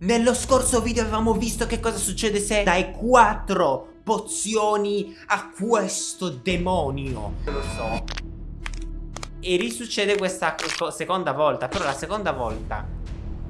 Nello scorso video avevamo visto che cosa succede se dai 4 pozioni a questo demonio. Lo so. E risuccede questa seconda volta, però la seconda volta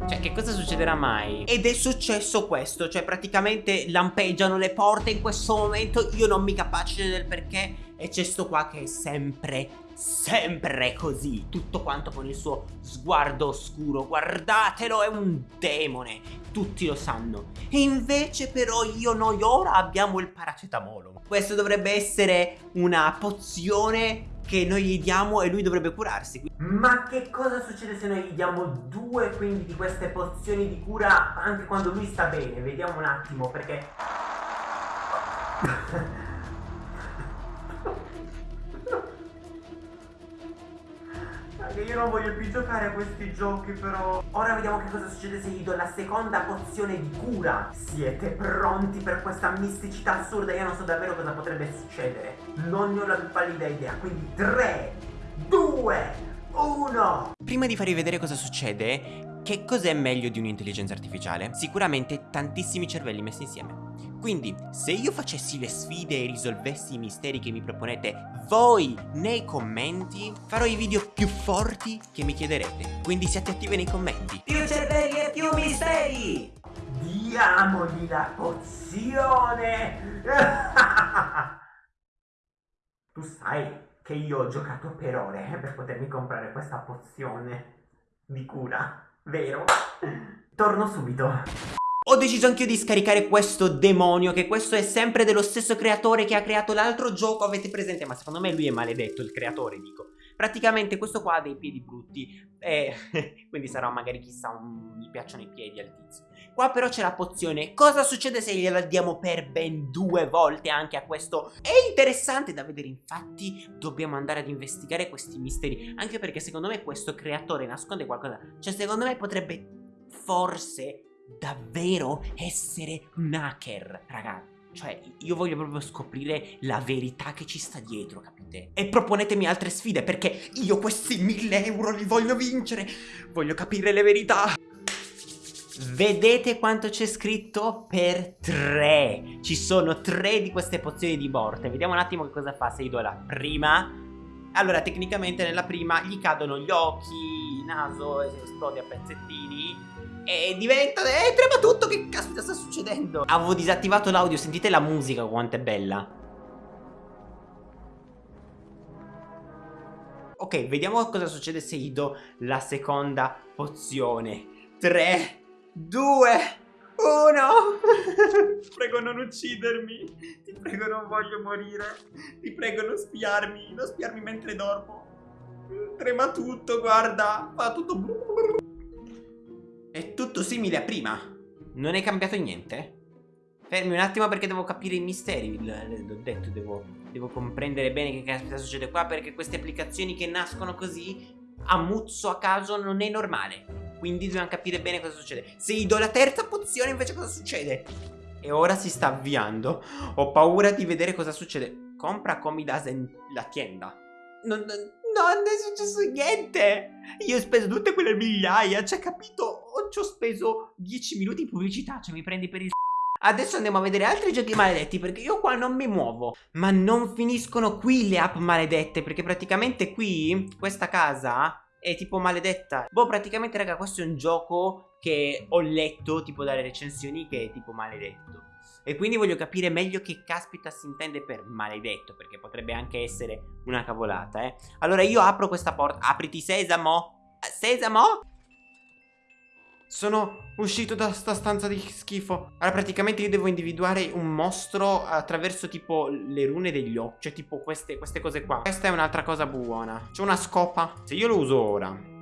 cioè, che cosa succederà mai? Ed è successo questo, cioè praticamente lampeggiano le porte in questo momento, io non mi capace del perché e c'è sto qua che è sempre, sempre così. Tutto quanto con il suo sguardo oscuro. Guardatelo, è un demone. Tutti lo sanno. E invece però io noi ora abbiamo il paracetamolo. Questo dovrebbe essere una pozione che noi gli diamo e lui dovrebbe curarsi. Ma che cosa succede se noi gli diamo due quindi di queste pozioni di cura anche quando lui sta bene? Vediamo un attimo perché... non voglio più giocare a questi giochi però Ora vediamo che cosa succede se gli do la seconda pozione di cura. Siete pronti per questa misticità assurda? Io non so davvero cosa potrebbe succedere. Non ne ho la più pallida idea. Quindi 3, 2, 1 Prima di farvi vedere cosa succede che cos'è meglio di un'intelligenza artificiale? Sicuramente tantissimi cervelli messi insieme quindi, se io facessi le sfide e risolvessi i misteri che mi proponete voi nei commenti, farò i video più forti che mi chiederete. Quindi siate attivi nei commenti. Più cervelli e più misteri! Diamogli la pozione! tu sai che io ho giocato per ore per potermi comprare questa pozione di cura, vero? Torno subito. Ho deciso anch'io di scaricare questo demonio Che questo è sempre dello stesso creatore che ha creato l'altro gioco Avete presente? Ma secondo me lui è maledetto, il creatore dico Praticamente questo qua ha dei piedi brutti e Quindi sarà magari chissà un... gli piacciono i piedi al tizio Qua però c'è la pozione Cosa succede se gliela diamo per ben due volte anche a questo? È interessante da vedere infatti Dobbiamo andare ad investigare questi misteri Anche perché secondo me questo creatore nasconde qualcosa Cioè secondo me potrebbe forse davvero essere un hacker, raga. Cioè, io voglio proprio scoprire la verità che ci sta dietro, capite? E proponetemi altre sfide, perché io questi mille euro li voglio vincere! Voglio capire le verità! Vedete quanto c'è scritto? Per tre! Ci sono tre di queste pozioni di morte. Vediamo un attimo che cosa fa se io do la prima. Allora, tecnicamente nella prima gli cadono gli occhi, il naso, esplode a pezzettini e diventa... E trema tutto, che caspita sta succedendo? Avevo disattivato l'audio, sentite la musica quanto è bella. Ok, vediamo cosa succede se gli do la seconda pozione. 3, 2, 1 Prego non uccidermi. Ti prego non voglio morire. Ti prego non spiarmi Non spiarmi mentre dormo. Trema tutto, guarda. Fa tutto è tutto simile a prima. Non è cambiato niente? Fermi un attimo perché devo capire i misteri. L'ho detto, devo, devo comprendere bene che caspita succede qua perché queste applicazioni che nascono così a muzzo a caso non è normale. Quindi dobbiamo capire bene cosa succede. Se gli do la terza pozione invece cosa succede? E ora si sta avviando. Ho paura di vedere cosa succede. Compra Comidasen la tienda. Non, non, non è successo niente. Io ho speso tutte quelle migliaia, cioè capito? Ci ho speso 10 minuti in pubblicità, cioè mi prendi per il Adesso andiamo a vedere altri giochi maledetti perché io qua non mi muovo. Ma non finiscono qui le app maledette perché praticamente qui, questa casa è tipo maledetta. Boh praticamente raga questo è un gioco che ho letto tipo dalle recensioni che è tipo maledetto. E quindi voglio capire meglio che caspita si intende per maledetto Perché potrebbe anche essere una cavolata eh. Allora io apro questa porta. Apriti sesamo? Sesamo sono uscito da sta stanza di schifo. Allora praticamente io devo individuare un mostro attraverso tipo le rune degli occhi Cioè tipo queste, queste cose qua. Questa è un'altra cosa buona. C'è una scopa. Se io lo uso ora.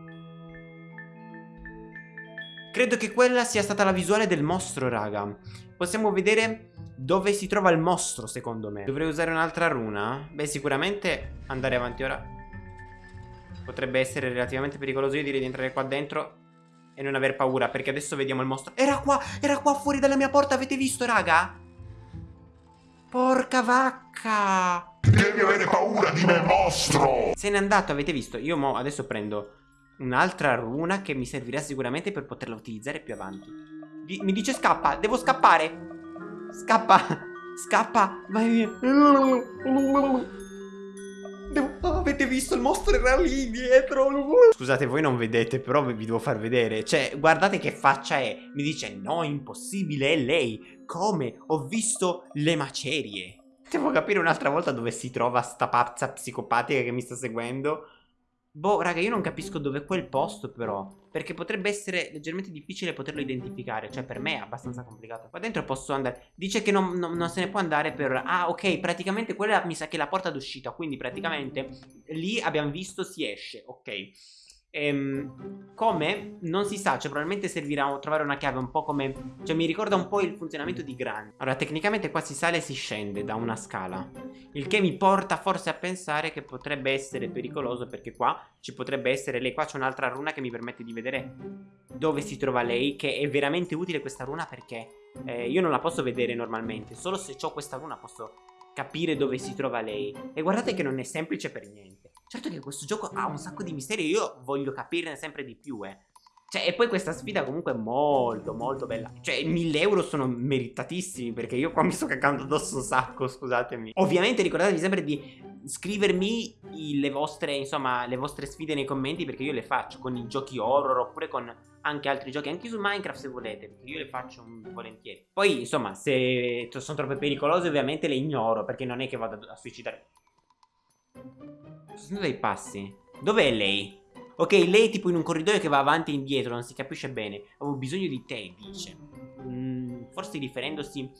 Credo che quella sia stata la visuale del mostro raga. Possiamo vedere dove si trova il mostro secondo me. Dovrei usare un'altra runa? Beh sicuramente andare avanti ora. Potrebbe essere relativamente pericoloso Io direi di entrare qua dentro e non aver paura perché adesso vediamo il mostro Era qua, era qua fuori dalla mia porta, avete visto raga? Porca vacca Devi avere paura di me mostro Se n'è andato, avete visto? Io mo adesso prendo un'altra runa che mi servirà sicuramente per poterla utilizzare più avanti Di mi dice scappa, devo scappare. Scappa, scappa, vai via. Devo... avete visto il mostro era lì dietro? Scusate, voi non vedete, però vi devo far vedere. Cioè, guardate che faccia è. Mi dice, no, impossibile, è lei. Come? Ho visto le macerie. Devo capire un'altra volta dove si trova sta pazza psicopatica che mi sta seguendo. Boh, raga, io non capisco dove è quel posto però. Perché potrebbe essere leggermente difficile poterlo identificare. Cioè, per me è abbastanza complicato. Qua dentro posso andare. Dice che non, non, non se ne può andare per... Ah, ok, praticamente quella mi sa che è la porta d'uscita. Quindi praticamente lì abbiamo visto si esce, ok Ehm, come? Non si sa, cioè probabilmente servirà a trovare una chiave un po' come... Cioè mi ricorda un po' il funzionamento di Gran. Allora, tecnicamente qua si sale e si scende da una scala. Il che mi porta forse a pensare che potrebbe essere pericoloso perché qua ci potrebbe essere lei. Qua c'è un'altra runa che mi permette di vedere dove si trova lei, che è veramente utile questa runa perché eh, io non la posso vedere normalmente. Solo se ho questa runa posso capire dove si trova lei. E guardate che non è semplice per niente. Certo che questo gioco ha un sacco di misteri io voglio capirne sempre di più, eh. Cioè, e poi questa sfida comunque è molto, molto bella. Cioè, 1000 euro sono meritatissimi perché io qua mi sto cagando addosso un sacco, scusatemi. Ovviamente ricordatevi sempre di scrivermi le vostre, insomma, le vostre sfide nei commenti perché io le faccio con i giochi horror oppure con anche altri giochi, anche su Minecraft se volete, perché io le faccio volentieri. Poi, insomma, se sono troppo pericolose ovviamente le ignoro perché non è che vado a suicidare. Sono dei passi. Dov'è lei? Ok, lei tipo in un corridoio che va avanti e indietro, non si capisce bene. Avevo bisogno di te, dice. Mm, forse riferendosi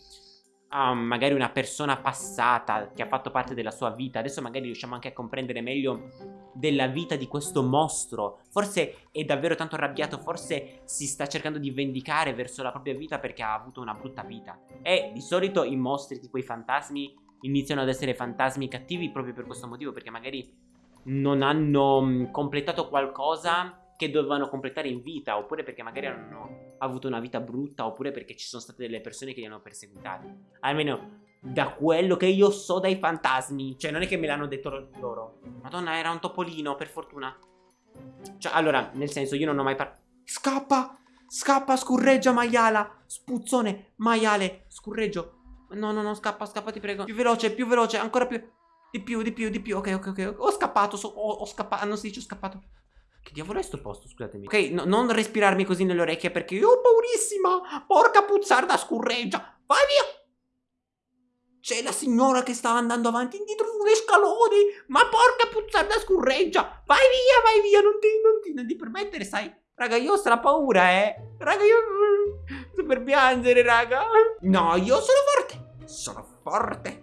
a magari una persona passata che ha fatto parte della sua vita. Adesso magari riusciamo anche a comprendere meglio della vita di questo mostro. Forse è davvero tanto arrabbiato, forse si sta cercando di vendicare verso la propria vita perché ha avuto una brutta vita. E di solito i mostri, tipo i fantasmi, iniziano ad essere fantasmi cattivi proprio per questo motivo, perché magari non hanno mm, completato qualcosa che dovevano completare in vita, oppure perché magari hanno avuto una vita brutta, oppure perché ci sono state delle persone che li hanno perseguitati. Almeno da quello che io so dai fantasmi, cioè non è che me l'hanno detto loro. Madonna, era un topolino, per fortuna. Cioè, allora, nel senso, io non ho mai parlato... Scappa! Scappa, scurreggia, maiala! Spuzzone, maiale, scurreggio. No, no, no, scappa, scappa, ti prego. Più veloce, più veloce, ancora più... Di più, di più, di più. Ok, ok, ok. Ho scappato, so, ho, ho, scappato. Non si dice ho scappato. Che diavolo è sto posto, scusatemi. Ok, no, non respirarmi così nelle orecchie perché io ho paurissima. Porca puzzarda, scurreggia. Vai via. C'è la signora che sta andando avanti indietro sulle scaloni. Ma porca puzzarda, scurreggia. Vai via, vai via. Non ti, non ti, non ti permettere, sai. Raga, io ho stra paura, eh. Raga, io... Sto per piangere, raga. No, io sono forte. Sono forte.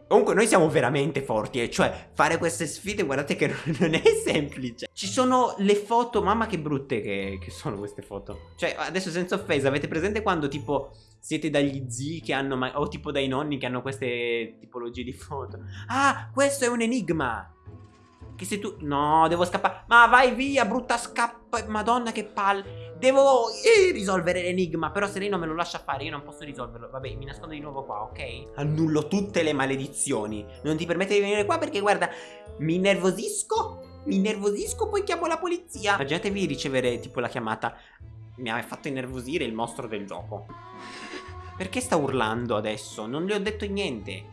Comunque noi siamo veramente forti, eh. Cioè, fare queste sfide, guardate che non è semplice. Ci sono le foto, mamma che brutte che, che sono queste foto. Cioè, adesso senza offesa, avete presente quando tipo siete dagli zii che hanno, o tipo dai nonni che hanno queste tipologie di foto? Ah, questo è un enigma. Che se tu... No, devo scappare. Ma vai via, brutta scappa. Madonna, che palle. Devo eh, risolvere l'enigma. Però se lei non me lo lascia fare, io non posso risolverlo. Vabbè, mi nascondo di nuovo qua, ok? Annullo tutte le maledizioni. Non ti permette di venire qua perché, guarda, mi nervosisco. Mi nervosisco, poi chiamo la polizia. Immaginatevi ricevere, tipo, la chiamata. Mi ha fatto innervosire il mostro del gioco. Perché sta urlando adesso? Non le ho detto niente.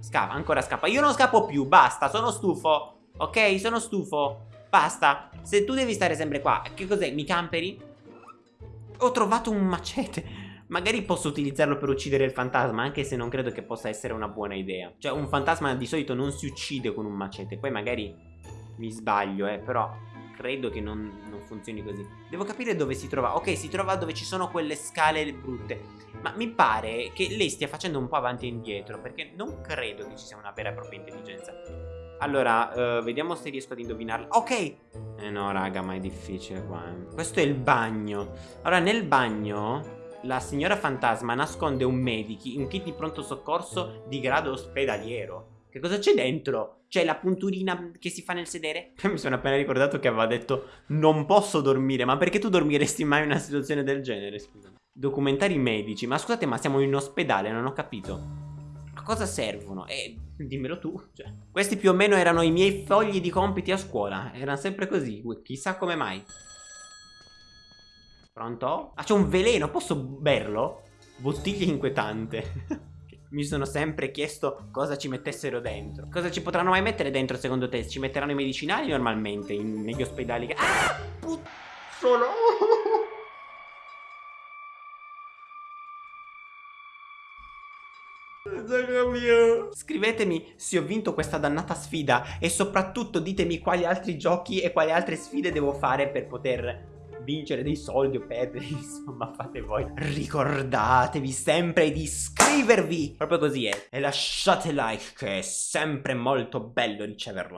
Scappa, ancora scappa. Io non scappo più, basta, sono stufo. Ok, sono stufo. Basta. Se tu devi stare sempre qua, che cos'è? Mi camperi? Ho trovato un macete. Magari posso utilizzarlo per uccidere il fantasma, anche se non credo che possa essere una buona idea. Cioè, un fantasma di solito non si uccide con un macete. Poi magari mi sbaglio, eh, però credo che non, non funzioni così. Devo capire dove si trova. Ok, si trova dove ci sono quelle scale brutte. Ma mi pare che lei stia facendo un po' avanti e indietro, perché non credo che ci sia una vera e propria intelligenza. Allora, uh, vediamo se riesco ad indovinarla. Ok! Eh no, raga, ma è difficile qua. Eh. Questo è il bagno. Allora, nel bagno la signora fantasma nasconde un medici, un kit di pronto soccorso di grado ospedaliero. Che cosa c'è dentro? C'è la punturina che si fa nel sedere? Mi sono appena ricordato che aveva detto non posso dormire, ma perché tu dormiresti mai in una situazione del genere, scusa? Documentari medici, ma scusate, ma siamo in ospedale, non ho capito. Cosa servono? Eh, dimmelo tu. Cioè, questi più o meno erano i miei fogli di compiti a scuola. Erano sempre così. Chissà come mai. Pronto? Ah, c'è un veleno. Posso berlo? bottiglia inquietante. Mi sono sempre chiesto cosa ci mettessero dentro. Cosa ci potranno mai mettere dentro secondo te? Ci metteranno i medicinali normalmente in- negli ospedali? Ah! Put- Scrivetemi se ho vinto questa dannata sfida e soprattutto ditemi quali altri giochi e quali altre sfide devo fare per poter vincere dei soldi o perdere, insomma fate voi. Ricordatevi sempre di iscrivervi, proprio così è, e lasciate like che è sempre molto bello riceverlo.